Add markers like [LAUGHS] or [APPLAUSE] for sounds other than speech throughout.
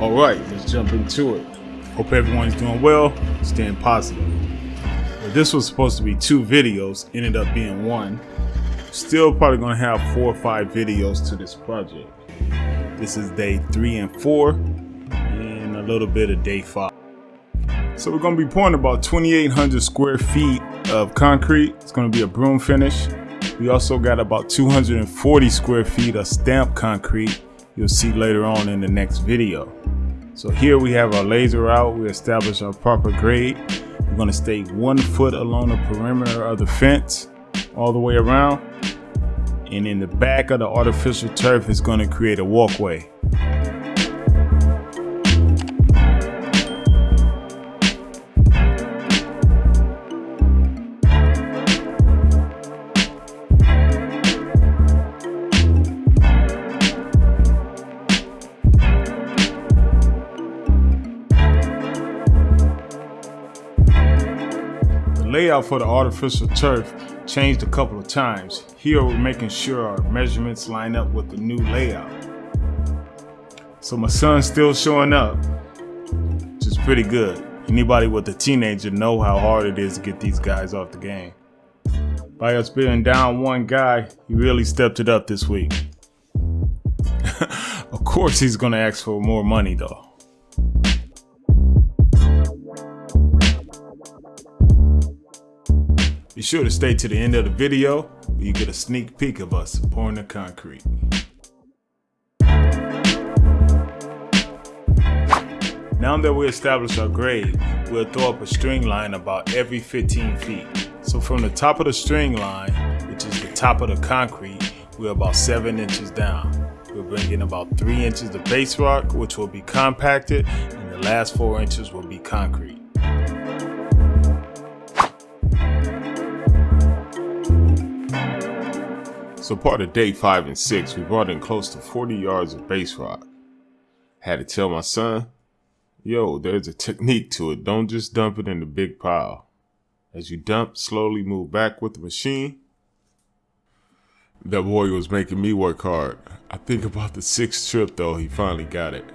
All right, let's jump into it. Hope everyone's doing well, staying positive. this was supposed to be two videos, ended up being one. Still probably gonna have four or five videos to this project. This is day three and four, and a little bit of day five. So we're gonna be pouring about 2,800 square feet of concrete. It's gonna be a broom finish. We also got about 240 square feet of stamped concrete. You'll see later on in the next video. So here we have our laser out. We establish our proper grade. We're gonna stay one foot along the perimeter of the fence all the way around. And in the back of the artificial turf is gonna create a walkway. Layout for the artificial turf changed a couple of times. Here we're making sure our measurements line up with the new layout. So my son's still showing up, which is pretty good. Anybody with a teenager know how hard it is to get these guys off the game. By us being down one guy, he really stepped it up this week. [LAUGHS] of course he's gonna ask for more money though. Be sure to stay to the end of the video where you get a sneak peek of us pouring the concrete. Now that we established our grade, we'll throw up a string line about every 15 feet. So from the top of the string line, which is the top of the concrete, we're about 7 inches down. We'll bring in about 3 inches of base rock, which will be compacted, and the last 4 inches will be concrete. So part of day five and six, we brought in close to 40 yards of base rock. Had to tell my son, yo, there's a technique to it. Don't just dump it in the big pile. As you dump, slowly move back with the machine. That boy was making me work hard. I think about the sixth trip though, he finally got it.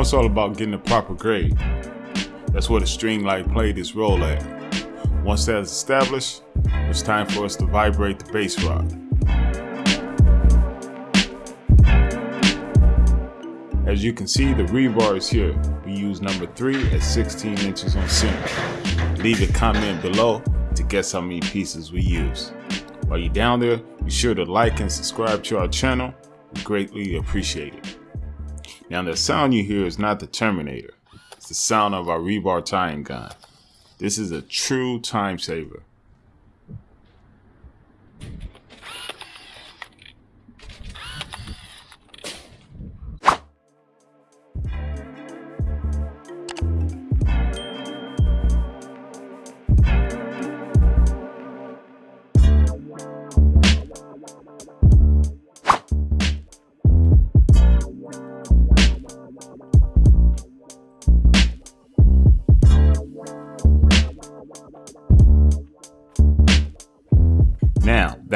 It's all about getting the proper grade. That's where the string line played its role at. Once that is established, it's time for us to vibrate the base rock. As you can see, the rebar is here. We use number 3 at 16 inches on center. Leave a comment below to guess how many pieces we use. While you're down there, be sure to like and subscribe to our channel. We greatly appreciate it. Now the sound you hear is not the Terminator. It's the sound of our rebar tying gun. This is a true time saver.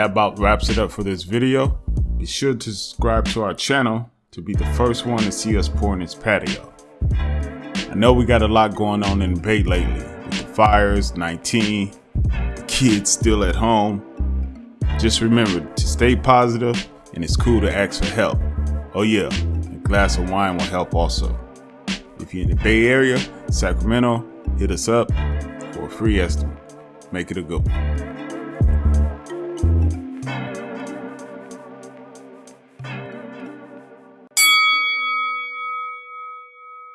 That about wraps it up for this video. Be sure to subscribe to our channel to be the first one to see us pouring this patio. I know we got a lot going on in the Bay lately, with the fires, 19, the kids still at home. Just remember to stay positive and it's cool to ask for help. Oh yeah, a glass of wine will help also. If you're in the Bay Area, Sacramento, hit us up for a free estimate. Make it a good one.